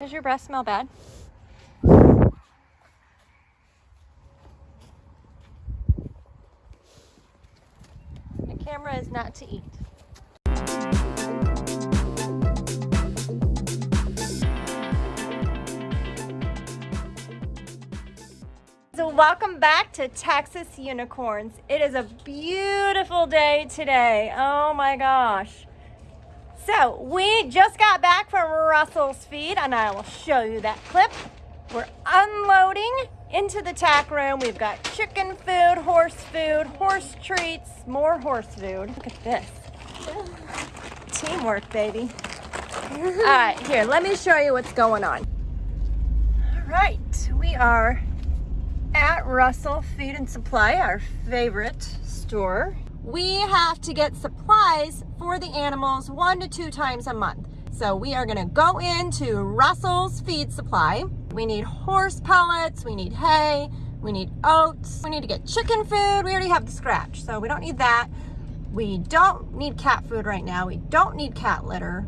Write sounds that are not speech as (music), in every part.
Does your breath smell bad? The camera is not to eat. So welcome back to Texas Unicorns. It is a beautiful day today. Oh my gosh. So we just got back from Russell's feed and I will show you that clip. We're unloading into the tack room. We've got chicken food, horse food, horse treats, more horse food. Look at this. Teamwork, baby. All right, here, let me show you what's going on. All right, we are at Russell Feed and Supply, our favorite store we have to get supplies for the animals one to two times a month. So we are gonna go into Russell's Feed Supply. We need horse pellets, we need hay, we need oats, we need to get chicken food. We already have the scratch, so we don't need that. We don't need cat food right now. We don't need cat litter.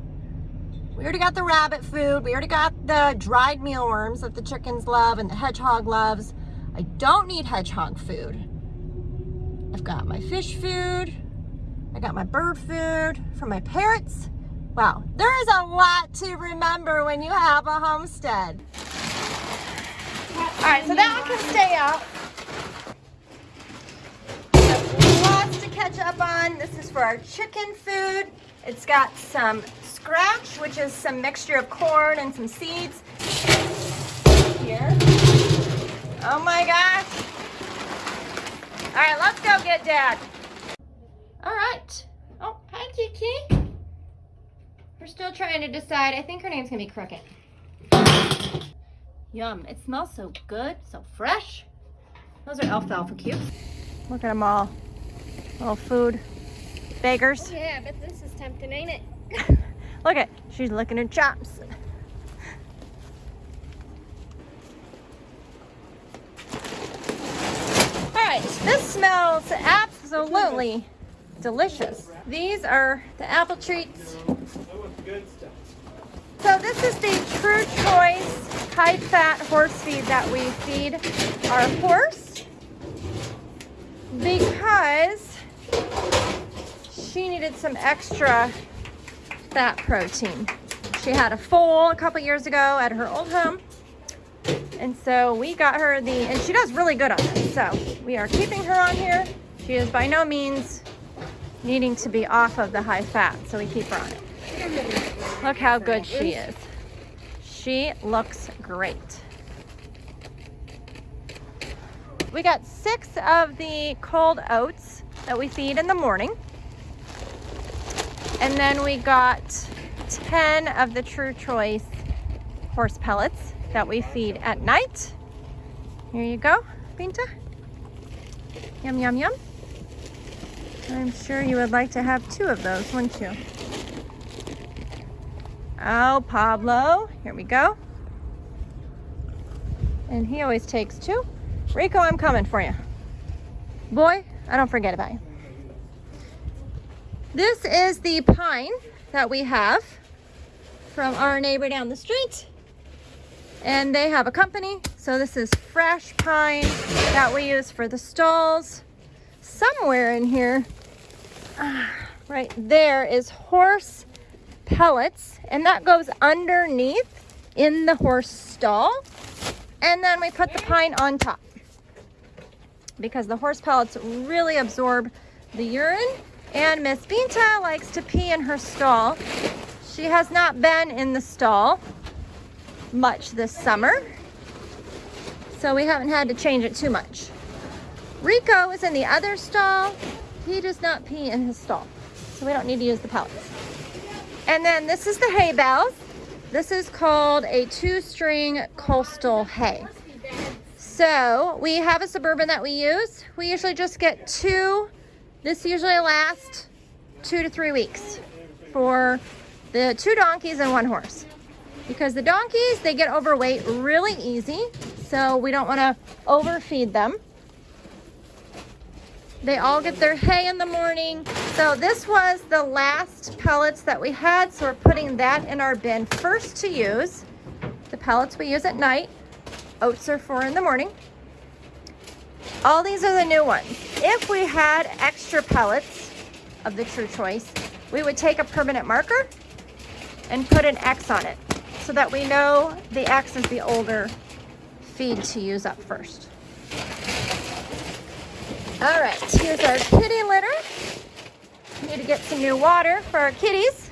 We already got the rabbit food. We already got the dried mealworms that the chickens love and the hedgehog loves. I don't need hedgehog food. I've got my fish food. I got my bird food for my parrots. Wow, there is a lot to remember when you have a homestead. All right, so that one can stay out. Lots to catch up on. This is for our chicken food. It's got some scratch, which is some mixture of corn and some seeds. Here. Oh my gosh. All right, let's go get Dad. All right. Oh, hi, Kiki. We're still trying to decide. I think her name's gonna be Cricket. Yum, it smells so good, so fresh. Those are alfalfa cubes. Look at them all. Little food beggars. Oh, yeah, but this is tempting, ain't it? (laughs) Look at, she's licking her chops. This smells absolutely delicious. These are the apple treats. So this is the True Choice high fat horse feed that we feed our horse because she needed some extra fat protein. She had a foal a couple years ago at her old home and so we got her the, and she does really good on it. So we are keeping her on here. She is by no means needing to be off of the high fat, so we keep her on it. Look how good she is. She looks great. We got six of the cold oats that we feed in the morning. And then we got 10 of the True Choice horse pellets that we feed at night. Here you go, Binta. Yum, yum, yum. I'm sure you would like to have two of those, wouldn't you? Oh, Pablo, here we go. And he always takes two. Rico, I'm coming for you. Boy, I don't forget about you. This is the pine that we have from our neighbor down the street and they have a company. So this is fresh pine that we use for the stalls. Somewhere in here, ah, (sighs) right there is horse pellets and that goes underneath in the horse stall. And then we put the pine on top because the horse pellets really absorb the urine and Miss Binta likes to pee in her stall. She has not been in the stall much this summer. So we haven't had to change it too much. Rico is in the other stall. He does not pee in his stall. So we don't need to use the pellets. And then this is the hay bales. This is called a two-string coastal hay. So we have a Suburban that we use. We usually just get two. This usually lasts two to three weeks for the two donkeys and one horse because the donkeys, they get overweight really easy. So we don't want to overfeed them. They all get their hay in the morning. So this was the last pellets that we had. So we're putting that in our bin first to use. The pellets we use at night. Oats are for in the morning. All these are the new ones. If we had extra pellets of the True Choice, we would take a permanent marker and put an X on it so that we know the X is the older feed to use up first. All right, here's our kitty litter. Need to get some new water for our kitties.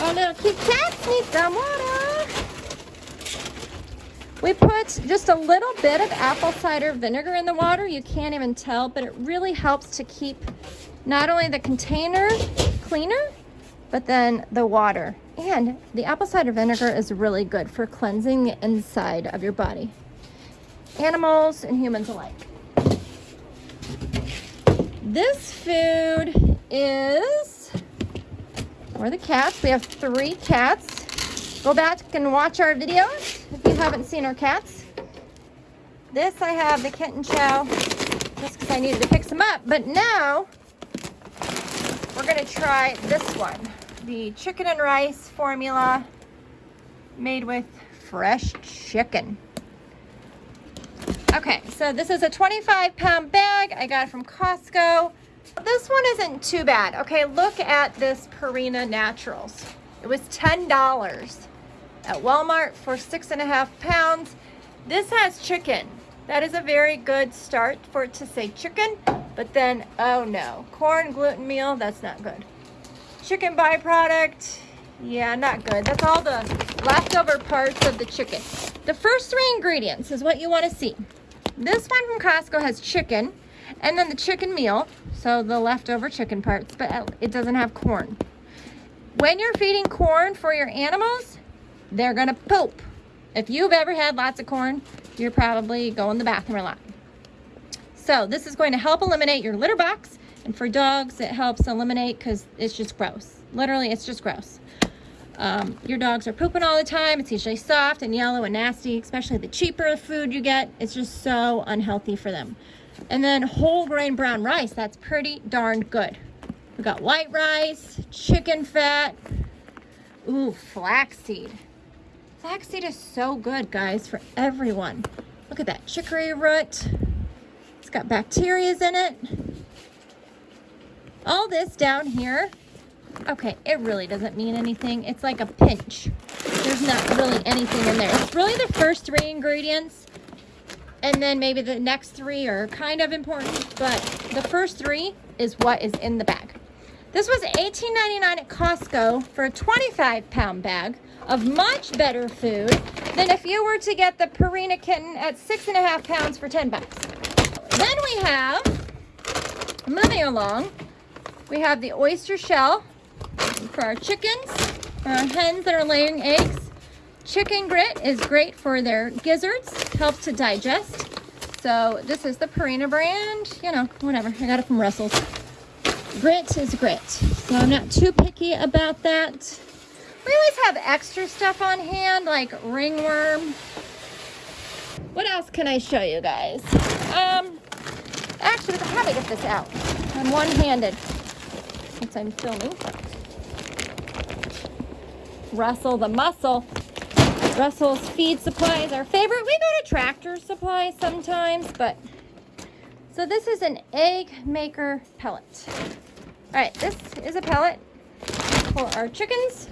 Our little cute cats need some water. We put just a little bit of apple cider vinegar in the water. You can't even tell, but it really helps to keep not only the container cleaner, but then the water. And the apple cider vinegar is really good for cleansing the inside of your body. Animals and humans alike. This food is for the cats. We have three cats. Go back and watch our videos if you haven't seen our cats. This I have the kitten chow just because I needed to pick some up. But now we're going to try this one. The chicken and rice formula made with fresh chicken. Okay, so this is a 25 pound bag. I got it from Costco. This one isn't too bad. Okay, look at this Purina Naturals. It was $10 at Walmart for six and a half pounds. This has chicken. That is a very good start for it to say chicken, but then, oh no, corn gluten meal, that's not good. Chicken byproduct, yeah, not good. That's all the leftover parts of the chicken. The first three ingredients is what you want to see. This one from Costco has chicken, and then the chicken meal, so the leftover chicken parts, but it doesn't have corn. When you're feeding corn for your animals, they're gonna poop. If you've ever had lots of corn, you're probably going to the bathroom a lot. So this is going to help eliminate your litter box. And for dogs, it helps eliminate because it's just gross. Literally, it's just gross. Um, your dogs are pooping all the time. It's usually soft and yellow and nasty, especially the cheaper food you get. It's just so unhealthy for them. And then whole grain brown rice, that's pretty darn good. We got white rice, chicken fat, ooh, flaxseed. Flaxseed is so good, guys, for everyone. Look at that chicory root. It's got bacterias in it. All this down here, okay, it really doesn't mean anything. It's like a pinch. There's not really anything in there. It's really the first three ingredients. And then maybe the next three are kind of important, but the first three is what is in the bag. This was $18.99 at Costco for a 25 pound bag of much better food than if you were to get the Purina kitten at six and a half pounds for 10 bucks. Then we have, moving along, we have the oyster shell for our chickens, for our hens that are laying eggs. Chicken grit is great for their gizzards, helps to digest. So this is the Purina brand, you know, whatever. I got it from Russell's. Grit is grit. So I'm not too picky about that. We always have extra stuff on hand, like ringworm. What else can I show you guys? Um, actually, how do I get this out? I'm one-handed since I'm filming. Russell the Muscle. Russell's Feed Supply is our favorite. We go to Tractor Supply sometimes, but... So this is an egg maker pellet. All right, this is a pellet for our chickens.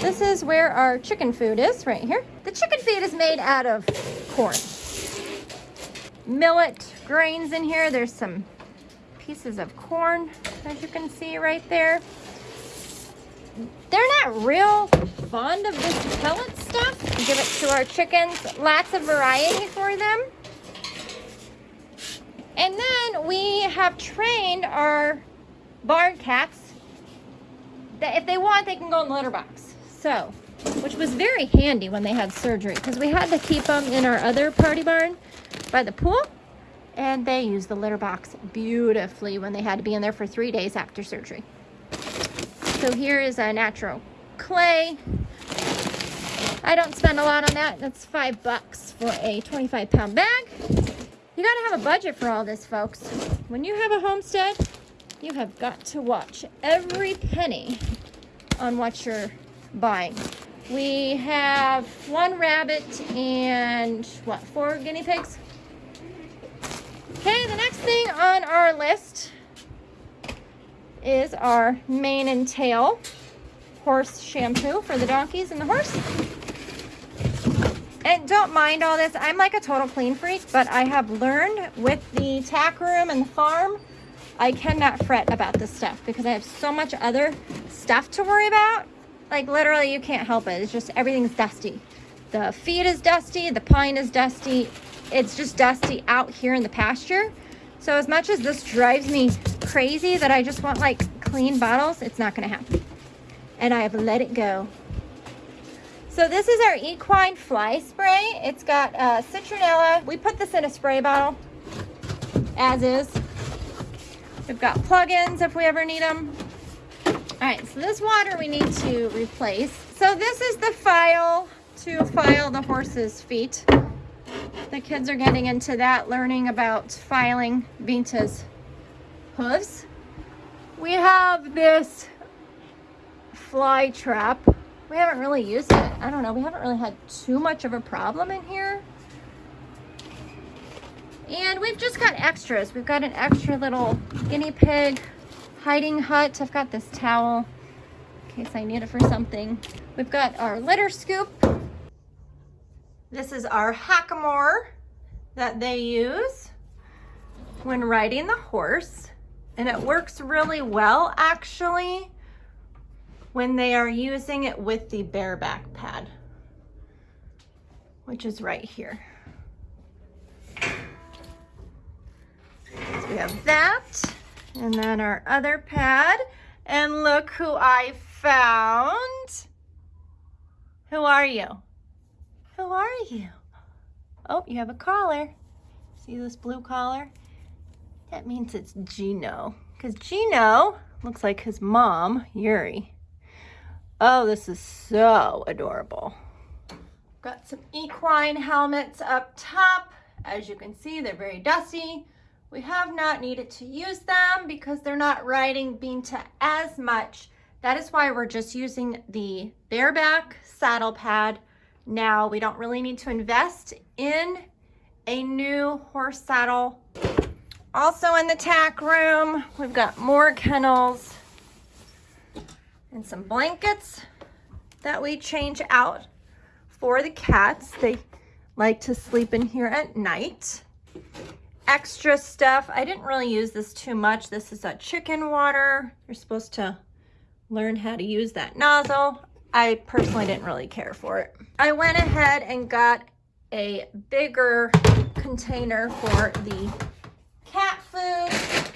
This is where our chicken food is, right here. The chicken feed is made out of corn. Millet grains in here. There's some pieces of corn, as you can see right there. They're not real fond of this pellet stuff. Give it to our chickens. Lots of variety for them. And then we have trained our barn cats that if they want, they can go in the litter box. So, which was very handy when they had surgery because we had to keep them in our other party barn by the pool. And they used the litter box beautifully when they had to be in there for three days after surgery. So here is a natural clay. I don't spend a lot on that. That's five bucks for a 25 pound bag. You gotta have a budget for all this, folks. When you have a homestead, You have got to watch every penny on what you're buying. We have one rabbit and what, four guinea pigs? Okay, the next thing on our list is our mane and tail horse shampoo for the donkeys and the horse. And don't mind all this. I'm like a total clean freak, but I have learned with the tack room and the farm, I cannot fret about this stuff because I have so much other stuff to worry about. Like literally you can't help it. It's just everything's dusty. The feed is dusty, the pine is dusty. It's just dusty out here in the pasture. So as much as this drives me crazy that I just want like clean bottles, it's not gonna happen. And I have let it go. So this is our equine fly spray. It's got uh, citronella. We put this in a spray bottle as is. We've got plugins if we ever need them. All right, so this water we need to replace. So this is the file to file the horse's feet. The kids are getting into that, learning about filing Binta's hooves. We have this fly trap. We haven't really used it. I don't know. We haven't really had too much of a problem in here. And we've just got extras. We've got an extra little guinea pig hiding hut. I've got this towel in case I need it for something. We've got our litter scoop. This is our hackamore that they use when riding the horse. And it works really well actually when they are using it with the bareback pad, which is right here. So we have that and then our other pad. And look who I found. Who are you? Who are you? Oh, you have a collar. See this blue collar? That means it's Gino. Because Gino looks like his mom, Yuri. Oh, this is so adorable. Got some equine helmets up top. As you can see, they're very dusty. We have not needed to use them because they're not riding Binta as much. That is why we're just using the bareback saddle pad. Now we don't really need to invest in a new horse saddle. Also in the tack room, we've got more kennels and some blankets that we change out for the cats. They like to sleep in here at night extra stuff. I didn't really use this too much. This is a chicken water. You're supposed to learn how to use that nozzle. I personally didn't really care for it. I went ahead and got a bigger container for the cat food.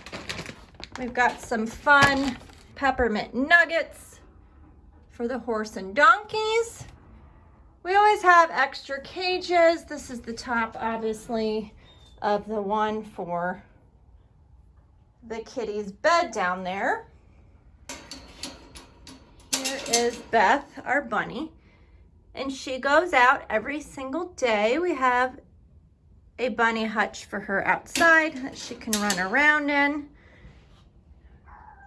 We've got some fun peppermint nuggets for the horse and donkeys. We always have extra cages. This is the top, obviously of the one for the kitty's bed down there. Here is Beth, our bunny, and she goes out every single day. We have a bunny hutch for her outside that she can run around in.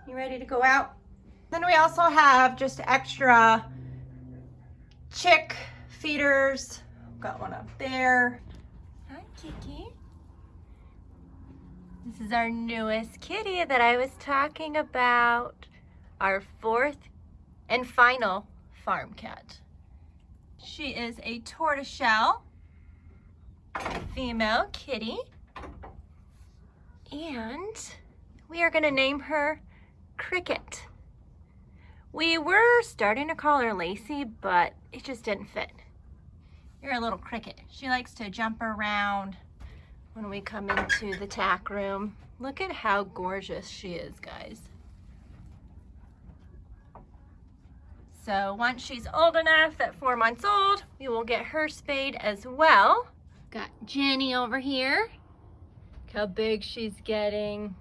You ready to go out? Then we also have just extra chick feeders. Got one up there. Hi, Kiki. This is our newest kitty that I was talking about. Our fourth and final farm cat. She is a tortoiseshell female kitty. And we are gonna name her Cricket. We were starting to call her Lacey, but it just didn't fit. You're a little cricket. She likes to jump around, when we come into the tack room. Look at how gorgeous she is, guys. So once she's old enough, at four months old, we will get her spayed as well. Got Jenny over here. Look how big she's getting.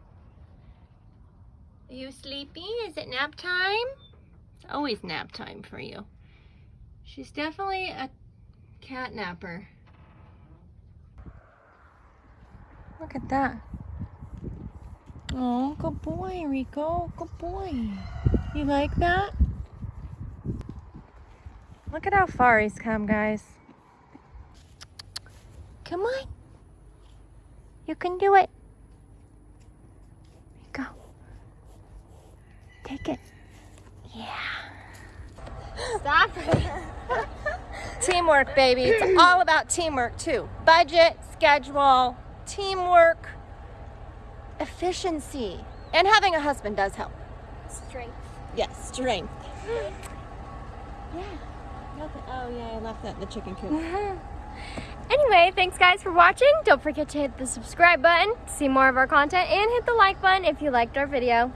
Are you sleepy? Is it nap time? It's always nap time for you. She's definitely a cat napper. Look at that. Oh, good boy, Rico. Good boy. You like that? Look at how far he's come, guys. Come on. You can do it. Go. Take it. Yeah. Stop. it. (laughs) Teamwork, baby. It's all about teamwork, too. Budget, schedule, teamwork, efficiency. And having a husband does help. Strength. Yes, strength. yeah. Oh, yeah, I left that in the chicken coop. (laughs) Anyway, thanks guys for watching. Don't forget to hit the subscribe button to see more of our content and hit the like button if you liked our video.